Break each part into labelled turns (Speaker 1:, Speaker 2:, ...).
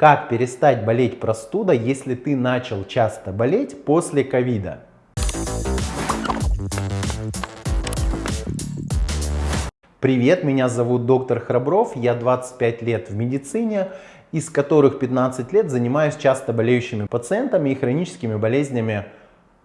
Speaker 1: Как перестать болеть простудой, если ты начал часто болеть после ковида? Привет, меня зовут доктор Храбров, я 25 лет в медицине, из которых 15 лет занимаюсь часто болеющими пациентами и хроническими болезнями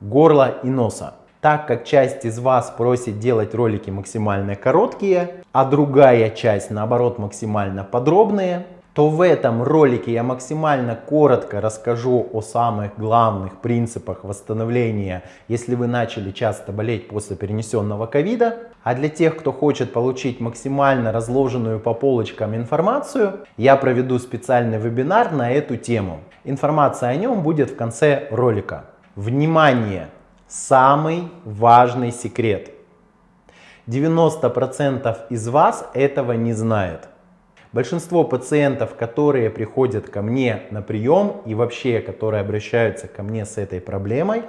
Speaker 1: горла и носа. Так как часть из вас просит делать ролики максимально короткие, а другая часть наоборот максимально подробные, то в этом ролике я максимально коротко расскажу о самых главных принципах восстановления, если вы начали часто болеть после перенесенного ковида. А для тех, кто хочет получить максимально разложенную по полочкам информацию, я проведу специальный вебинар на эту тему. Информация о нем будет в конце ролика. Внимание! Самый важный секрет. 90% из вас этого не знает. Большинство пациентов, которые приходят ко мне на прием и вообще, которые обращаются ко мне с этой проблемой,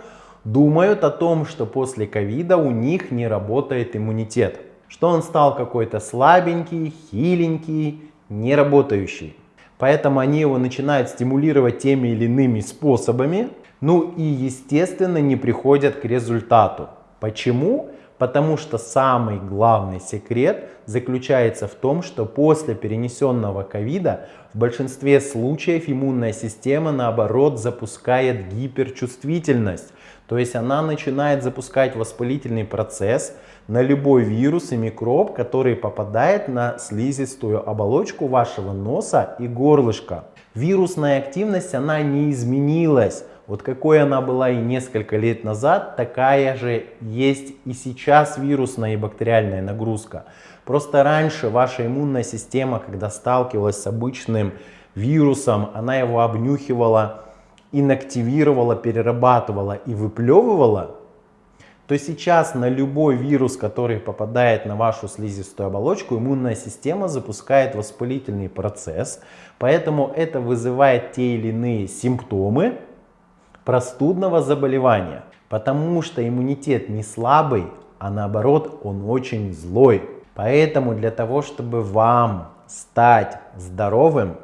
Speaker 1: думают о том, что после ковида у них не работает иммунитет. Что он стал какой-то слабенький, хиленький, не работающий. Поэтому они его начинают стимулировать теми или иными способами, ну и естественно не приходят к результату. Почему? Потому что самый главный секрет заключается в том, что после перенесенного ковида в большинстве случаев иммунная система наоборот запускает гиперчувствительность. То есть она начинает запускать воспалительный процесс на любой вирус и микроб, который попадает на слизистую оболочку вашего носа и горлышка. Вирусная активность она не изменилась вот какой она была и несколько лет назад, такая же есть и сейчас вирусная и бактериальная нагрузка. Просто раньше ваша иммунная система, когда сталкивалась с обычным вирусом, она его обнюхивала, инактивировала, перерабатывала и выплевывала, то сейчас на любой вирус, который попадает на вашу слизистую оболочку, иммунная система запускает воспалительный процесс, поэтому это вызывает те или иные симптомы, простудного заболевания, потому что иммунитет не слабый, а наоборот он очень злой. Поэтому для того, чтобы вам стать здоровым,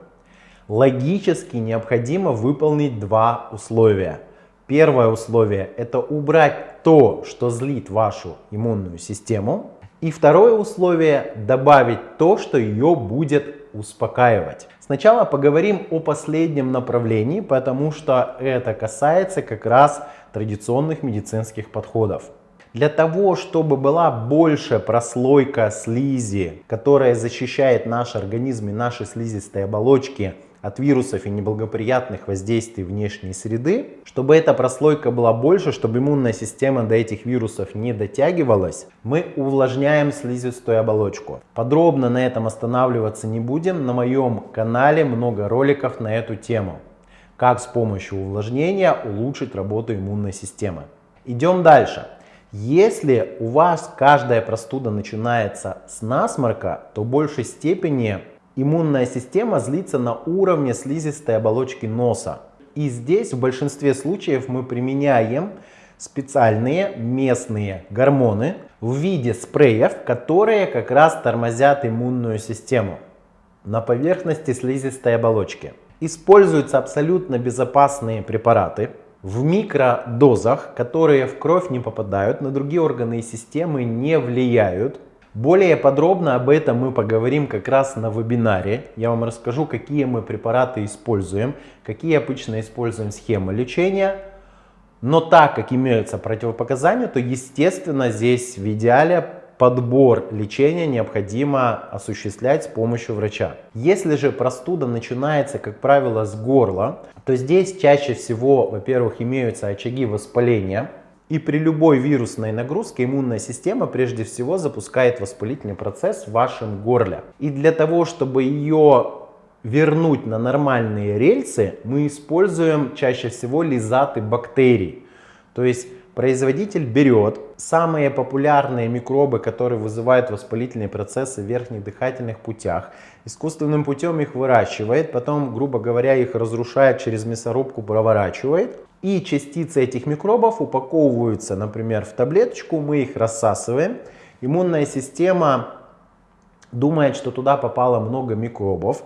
Speaker 1: логически необходимо выполнить два условия. Первое условие – это убрать то, что злит вашу иммунную систему. И второе условие – добавить то, что ее будет успокаивать. Сначала поговорим о последнем направлении, потому что это касается как раз традиционных медицинских подходов. Для того, чтобы была большая прослойка слизи, которая защищает наш организм и наши слизистые оболочки от вирусов и неблагоприятных воздействий внешней среды, чтобы эта прослойка была больше, чтобы иммунная система до этих вирусов не дотягивалась, мы увлажняем слизистую оболочку. Подробно на этом останавливаться не будем. На моем канале много роликов на эту тему. Как с помощью увлажнения улучшить работу иммунной системы. Идем дальше. Если у вас каждая простуда начинается с насморка, то в большей степени иммунная система злится на уровне слизистой оболочки носа. И здесь в большинстве случаев мы применяем специальные местные гормоны в виде спреев, которые как раз тормозят иммунную систему на поверхности слизистой оболочки. Используются абсолютно безопасные препараты в микродозах, которые в кровь не попадают, на другие органы и системы не влияют более подробно об этом мы поговорим как раз на вебинаре. Я вам расскажу, какие мы препараты используем, какие обычно используем схемы лечения. Но так как имеются противопоказания, то естественно здесь в идеале подбор лечения необходимо осуществлять с помощью врача. Если же простуда начинается, как правило, с горла, то здесь чаще всего, во-первых, имеются очаги воспаления, и при любой вирусной нагрузке иммунная система прежде всего запускает воспалительный процесс в вашем горле. И для того, чтобы ее вернуть на нормальные рельсы, мы используем чаще всего лизаты бактерий. То есть производитель берет самые популярные микробы, которые вызывают воспалительные процессы в верхних дыхательных путях, искусственным путем их выращивает, потом, грубо говоря, их разрушает через мясорубку, проворачивает, и частицы этих микробов упаковываются, например, в таблеточку, мы их рассасываем. Иммунная система думает, что туда попало много микробов.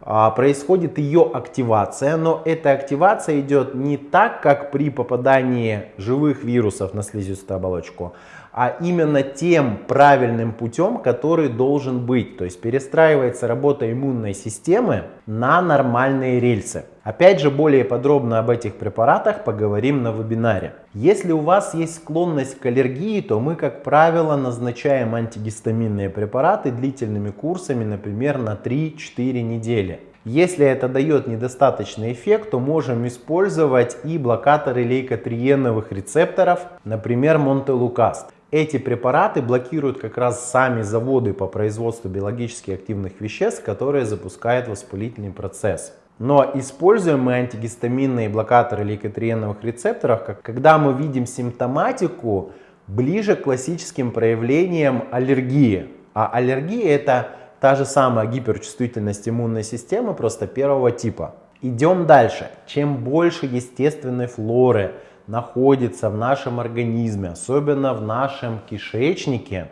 Speaker 1: А, происходит ее активация, но эта активация идет не так, как при попадании живых вирусов на слизистую оболочку, а именно тем правильным путем, который должен быть. То есть перестраивается работа иммунной системы на нормальные рельсы. Опять же, более подробно об этих препаратах поговорим на вебинаре. Если у вас есть склонность к аллергии, то мы, как правило, назначаем антигистаминные препараты длительными курсами, например, на 3-4 недели. Если это дает недостаточный эффект, то можем использовать и блокаторы лейкотриеновых рецепторов, например, Монтелукаст. Эти препараты блокируют как раз сами заводы по производству биологически активных веществ, которые запускают воспалительный процесс. Но используем мы антигистаминные блокаторы лейкотриеновых рецепторов, как, когда мы видим симптоматику ближе к классическим проявлениям аллергии. А аллергия это та же самая гиперчувствительность иммунной системы, просто первого типа. Идем дальше. Чем больше естественной флоры, находится в нашем организме, особенно в нашем кишечнике,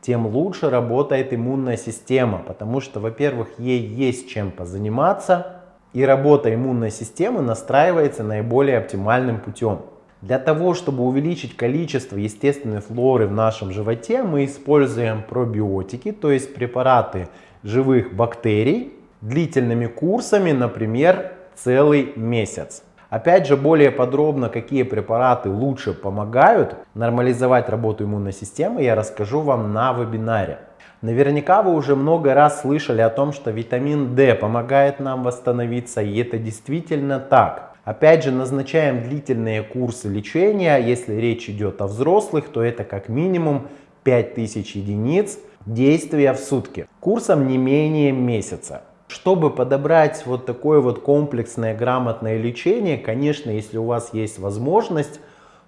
Speaker 1: тем лучше работает иммунная система, потому что, во-первых, ей есть чем позаниматься, и работа иммунной системы настраивается наиболее оптимальным путем. Для того, чтобы увеличить количество естественной флоры в нашем животе, мы используем пробиотики, то есть препараты живых бактерий, длительными курсами, например, целый месяц. Опять же, более подробно, какие препараты лучше помогают нормализовать работу иммунной системы, я расскажу вам на вебинаре. Наверняка вы уже много раз слышали о том, что витамин D помогает нам восстановиться, и это действительно так. Опять же, назначаем длительные курсы лечения. Если речь идет о взрослых, то это как минимум 5000 единиц действия в сутки. Курсом не менее месяца. Чтобы подобрать вот такое вот комплексное грамотное лечение, конечно, если у вас есть возможность,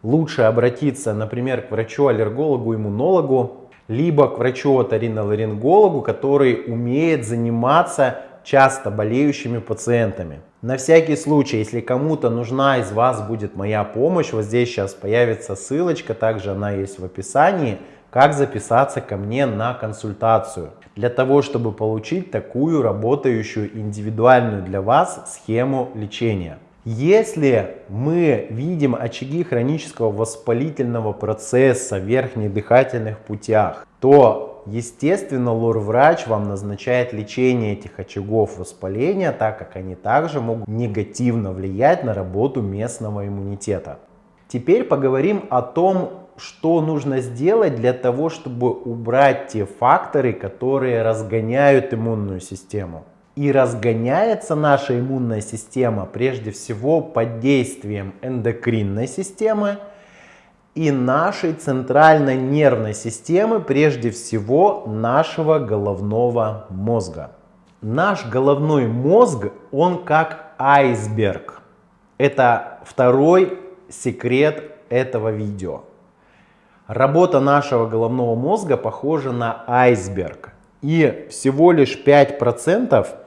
Speaker 1: лучше обратиться, например, к врачу-аллергологу, иммунологу, либо к врачу-оториноларингологу, который умеет заниматься часто болеющими пациентами. На всякий случай, если кому-то нужна из вас будет моя помощь, вот здесь сейчас появится ссылочка, также она есть в описании, как записаться ко мне на консультацию для того, чтобы получить такую работающую индивидуальную для вас схему лечения. Если мы видим очаги хронического воспалительного процесса в верхних дыхательных путях, то, естественно, лор-врач вам назначает лечение этих очагов воспаления, так как они также могут негативно влиять на работу местного иммунитета. Теперь поговорим о том, что нужно сделать для того, чтобы убрать те факторы, которые разгоняют иммунную систему. И разгоняется наша иммунная система прежде всего под действием эндокринной системы и нашей центральной нервной системы, прежде всего нашего головного мозга. Наш головной мозг, он как айсберг. Это второй секрет этого видео. Работа нашего головного мозга похожа на айсберг. И всего лишь 5%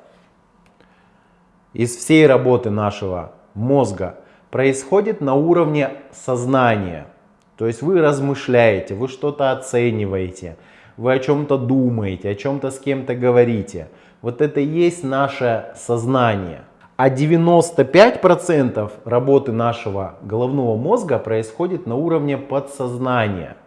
Speaker 1: из всей работы нашего мозга происходит на уровне сознания. То есть вы размышляете, вы что-то оцениваете, вы о чем-то думаете, о чем-то с кем-то говорите. Вот это и есть наше сознание. А 95% работы нашего головного мозга происходит на уровне подсознания.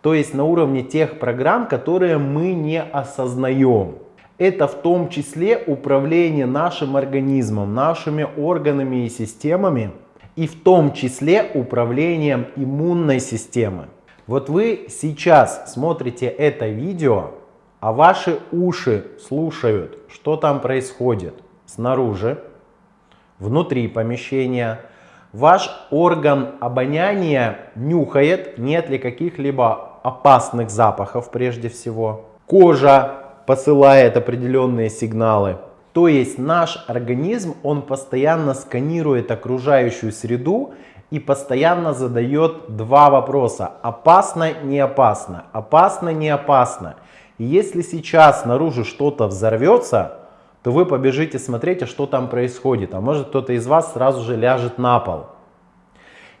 Speaker 1: То есть на уровне тех программ, которые мы не осознаем. Это в том числе управление нашим организмом, нашими органами и системами. И в том числе управлением иммунной системы. Вот вы сейчас смотрите это видео, а ваши уши слушают, что там происходит снаружи, внутри помещения. Ваш орган обоняния нюхает, нет ли каких-либо опасных запахов прежде всего. Кожа посылает определенные сигналы. То есть наш организм, он постоянно сканирует окружающую среду и постоянно задает два вопроса. Опасно, не опасно, опасно, не опасно. Если сейчас снаружи что-то взорвется, то вы побежите смотреть, а что там происходит. А может кто-то из вас сразу же ляжет на пол.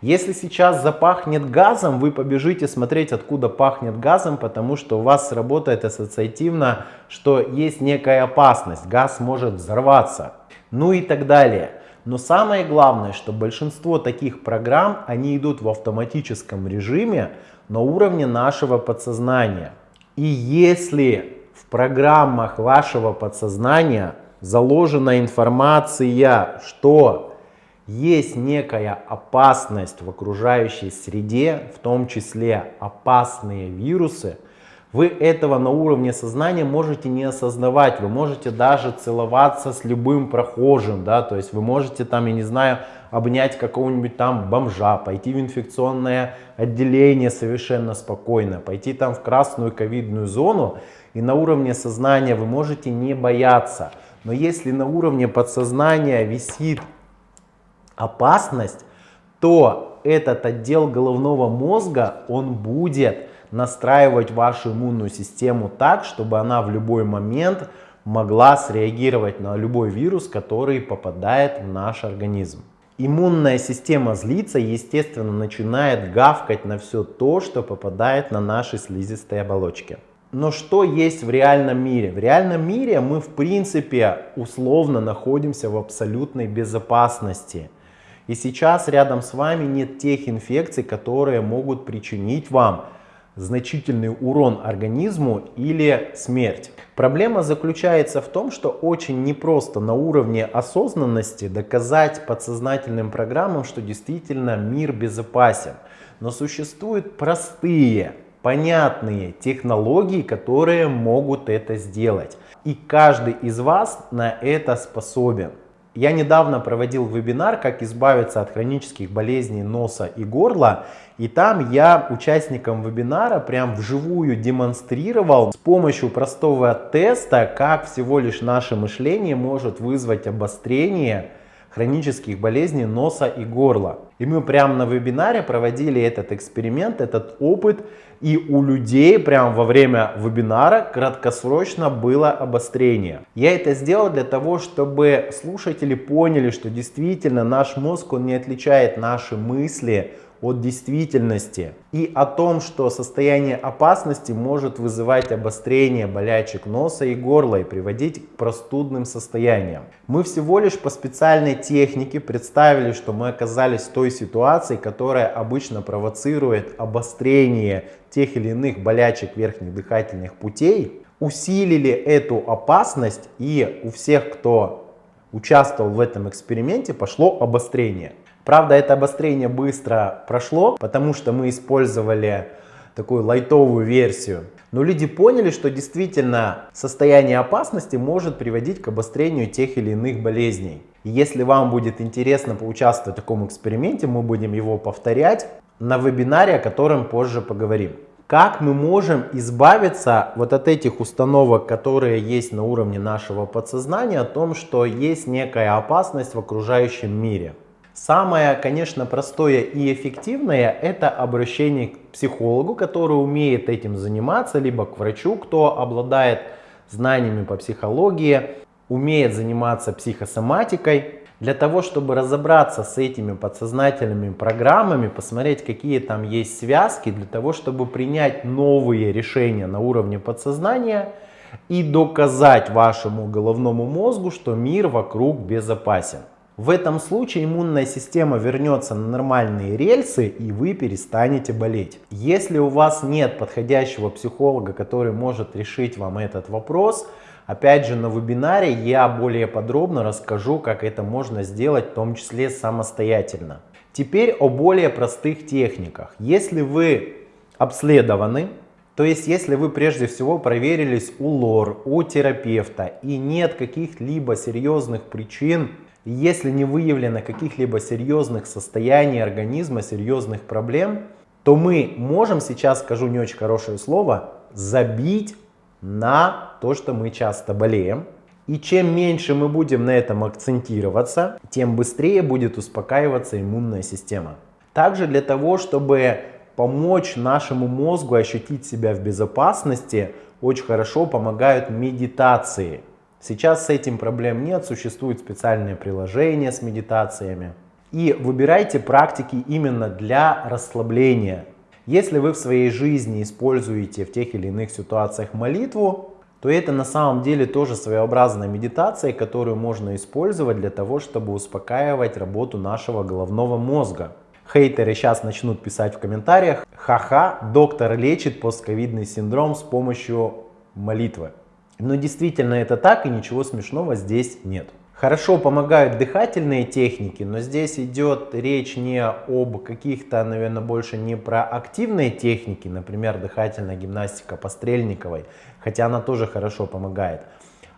Speaker 1: Если сейчас запахнет газом, вы побежите смотреть, откуда пахнет газом, потому что у вас сработает ассоциативно, что есть некая опасность, газ может взорваться, ну и так далее. Но самое главное, что большинство таких программ, они идут в автоматическом режиме на уровне нашего подсознания. И если в программах вашего подсознания заложена информация, что есть некая опасность в окружающей среде, в том числе опасные вирусы, вы этого на уровне сознания можете не осознавать. Вы можете даже целоваться с любым прохожим, да, то есть вы можете там, я не знаю, обнять какого-нибудь там бомжа, пойти в инфекционное отделение совершенно спокойно, пойти там в красную ковидную зону, и на уровне сознания вы можете не бояться. Но если на уровне подсознания висит опасность, то этот отдел головного мозга, он будет настраивать вашу иммунную систему так, чтобы она в любой момент могла среагировать на любой вирус, который попадает в наш организм. Иммунная система злится, естественно, начинает гавкать на все то, что попадает на наши слизистые оболочки. Но что есть в реальном мире? В реальном мире мы, в принципе, условно находимся в абсолютной безопасности. И сейчас рядом с вами нет тех инфекций, которые могут причинить вам значительный урон организму или смерть. Проблема заключается в том, что очень непросто на уровне осознанности доказать подсознательным программам, что действительно мир безопасен. Но существуют простые, понятные технологии, которые могут это сделать. И каждый из вас на это способен. Я недавно проводил вебинар «Как избавиться от хронических болезней носа и горла». И там я участникам вебинара прям вживую демонстрировал с помощью простого теста, как всего лишь наше мышление может вызвать обострение хронических болезней носа и горла. И мы прямо на вебинаре проводили этот эксперимент, этот опыт. И у людей прямо во время вебинара краткосрочно было обострение. Я это сделал для того, чтобы слушатели поняли, что действительно наш мозг, он не отличает наши мысли от действительности и о том, что состояние опасности может вызывать обострение болячек носа и горла и приводить к простудным состояниям. Мы всего лишь по специальной технике представили, что мы оказались в той ситуации, которая обычно провоцирует обострение тех или иных болячек верхних дыхательных путей, усилили эту опасность и у всех, кто участвовал в этом эксперименте, пошло обострение. Правда, это обострение быстро прошло, потому что мы использовали такую лайтовую версию. Но люди поняли, что действительно состояние опасности может приводить к обострению тех или иных болезней. И если вам будет интересно поучаствовать в таком эксперименте, мы будем его повторять на вебинаре, о котором позже поговорим. Как мы можем избавиться вот от этих установок, которые есть на уровне нашего подсознания, о том, что есть некая опасность в окружающем мире. Самое, конечно, простое и эффективное это обращение к психологу, который умеет этим заниматься, либо к врачу, кто обладает знаниями по психологии, умеет заниматься психосоматикой. Для того, чтобы разобраться с этими подсознательными программами, посмотреть, какие там есть связки, для того, чтобы принять новые решения на уровне подсознания и доказать вашему головному мозгу, что мир вокруг безопасен. В этом случае иммунная система вернется на нормальные рельсы и вы перестанете болеть. Если у вас нет подходящего психолога, который может решить вам этот вопрос, опять же на вебинаре я более подробно расскажу, как это можно сделать, в том числе самостоятельно. Теперь о более простых техниках. Если вы обследованы, то есть если вы прежде всего проверились у лор, у терапевта и нет каких-либо серьезных причин если не выявлено каких-либо серьезных состояний организма, серьезных проблем, то мы можем, сейчас скажу не очень хорошее слово, забить на то, что мы часто болеем. И чем меньше мы будем на этом акцентироваться, тем быстрее будет успокаиваться иммунная система. Также для того, чтобы помочь нашему мозгу ощутить себя в безопасности, очень хорошо помогают медитации. Сейчас с этим проблем нет, существуют специальные приложения с медитациями. И выбирайте практики именно для расслабления. Если вы в своей жизни используете в тех или иных ситуациях молитву, то это на самом деле тоже своеобразная медитация, которую можно использовать для того, чтобы успокаивать работу нашего головного мозга. Хейтеры сейчас начнут писать в комментариях, ха-ха, доктор лечит постковидный синдром с помощью молитвы. Но действительно это так и ничего смешного здесь нет. Хорошо помогают дыхательные техники, но здесь идет речь не об каких-то, наверное, больше не про активные техники, например, дыхательная гимнастика по Стрельниковой, хотя она тоже хорошо помогает,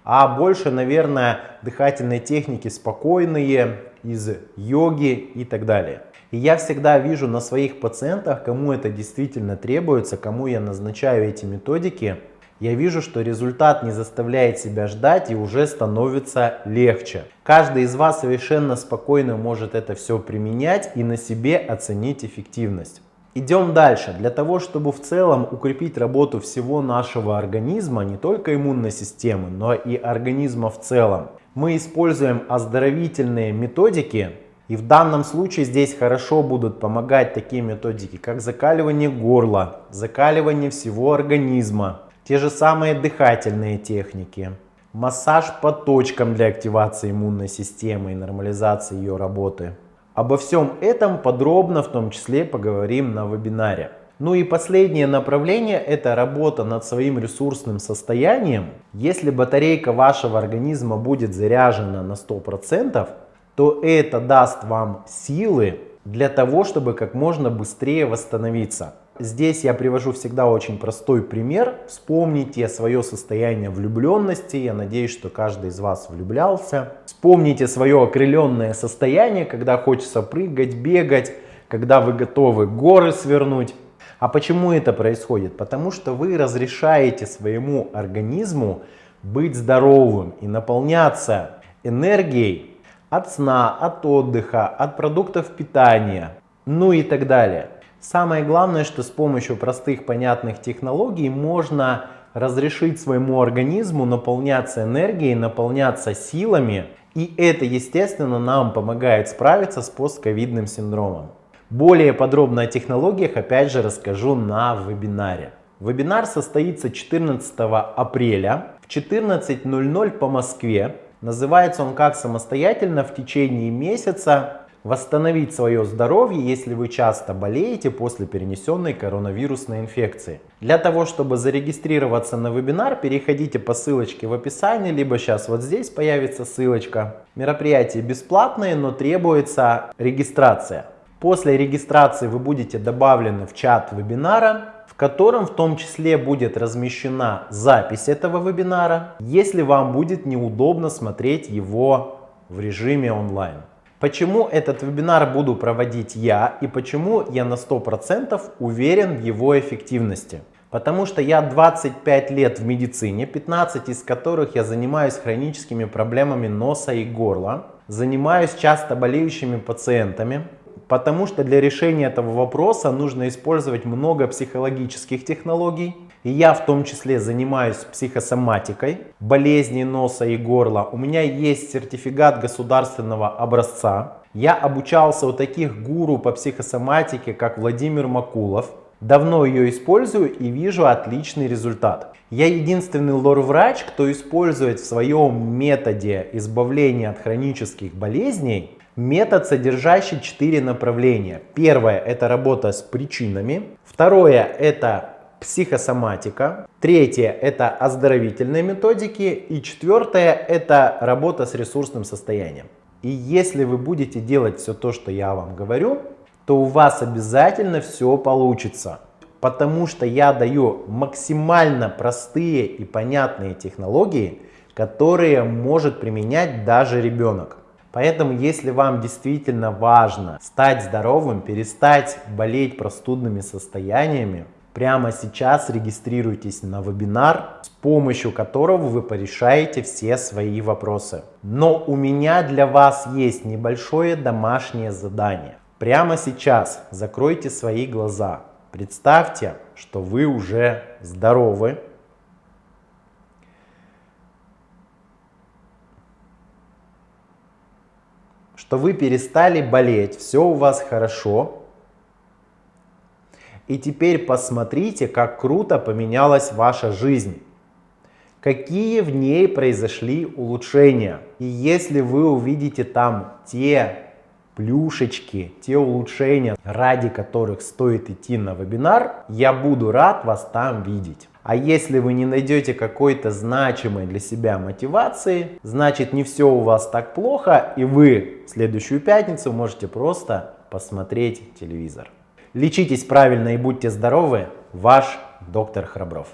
Speaker 1: а больше, наверное, дыхательные техники спокойные, из йоги и так далее. И я всегда вижу на своих пациентах, кому это действительно требуется, кому я назначаю эти методики, я вижу, что результат не заставляет себя ждать и уже становится легче. Каждый из вас совершенно спокойно может это все применять и на себе оценить эффективность. Идем дальше. Для того, чтобы в целом укрепить работу всего нашего организма, не только иммунной системы, но и организма в целом, мы используем оздоровительные методики. И в данном случае здесь хорошо будут помогать такие методики, как закаливание горла, закаливание всего организма, те же самые дыхательные техники, массаж по точкам для активации иммунной системы и нормализации ее работы. Обо всем этом подробно в том числе поговорим на вебинаре. Ну и последнее направление это работа над своим ресурсным состоянием. Если батарейка вашего организма будет заряжена на 100%, то это даст вам силы для того, чтобы как можно быстрее восстановиться. Здесь я привожу всегда очень простой пример. Вспомните свое состояние влюбленности. Я надеюсь, что каждый из вас влюблялся. Вспомните свое окрыленное состояние, когда хочется прыгать, бегать, когда вы готовы горы свернуть. А почему это происходит? Потому что вы разрешаете своему организму быть здоровым и наполняться энергией от сна, от отдыха, от продуктов питания, ну и так далее. Самое главное, что с помощью простых понятных технологий можно разрешить своему организму наполняться энергией, наполняться силами. И это, естественно, нам помогает справиться с постковидным синдромом. Более подробно о технологиях опять же расскажу на вебинаре. Вебинар состоится 14 апреля в 14.00 по Москве. Называется он как самостоятельно в течение месяца восстановить свое здоровье, если вы часто болеете после перенесенной коронавирусной инфекции. Для того, чтобы зарегистрироваться на вебинар, переходите по ссылочке в описании, либо сейчас вот здесь появится ссылочка. Мероприятие бесплатное, но требуется регистрация. После регистрации вы будете добавлены в чат вебинара, в котором в том числе будет размещена запись этого вебинара, если вам будет неудобно смотреть его в режиме онлайн. Почему этот вебинар буду проводить я и почему я на 100% уверен в его эффективности? Потому что я 25 лет в медицине, 15 из которых я занимаюсь хроническими проблемами носа и горла, занимаюсь часто болеющими пациентами, потому что для решения этого вопроса нужно использовать много психологических технологий, и я в том числе занимаюсь психосоматикой, болезни носа и горла. У меня есть сертификат государственного образца. Я обучался у таких гуру по психосоматике, как Владимир Макулов. Давно ее использую и вижу отличный результат. Я единственный лор-врач, кто использует в своем методе избавления от хронических болезней метод, содержащий четыре направления. Первое – это работа с причинами. Второе – это психосоматика. Третье – это оздоровительные методики. И четвертое – это работа с ресурсным состоянием. И если вы будете делать все то, что я вам говорю, то у вас обязательно все получится. Потому что я даю максимально простые и понятные технологии, которые может применять даже ребенок. Поэтому, если вам действительно важно стать здоровым, перестать болеть простудными состояниями, Прямо сейчас регистрируйтесь на вебинар, с помощью которого вы порешаете все свои вопросы. Но у меня для вас есть небольшое домашнее задание. Прямо сейчас закройте свои глаза. Представьте, что вы уже здоровы. что вы перестали болеть, все у вас хорошо. И теперь посмотрите, как круто поменялась ваша жизнь. Какие в ней произошли улучшения. И если вы увидите там те плюшечки, те улучшения, ради которых стоит идти на вебинар, я буду рад вас там видеть. А если вы не найдете какой-то значимой для себя мотивации, значит не все у вас так плохо, и вы в следующую пятницу можете просто посмотреть телевизор. Лечитесь правильно и будьте здоровы, ваш доктор Храбров.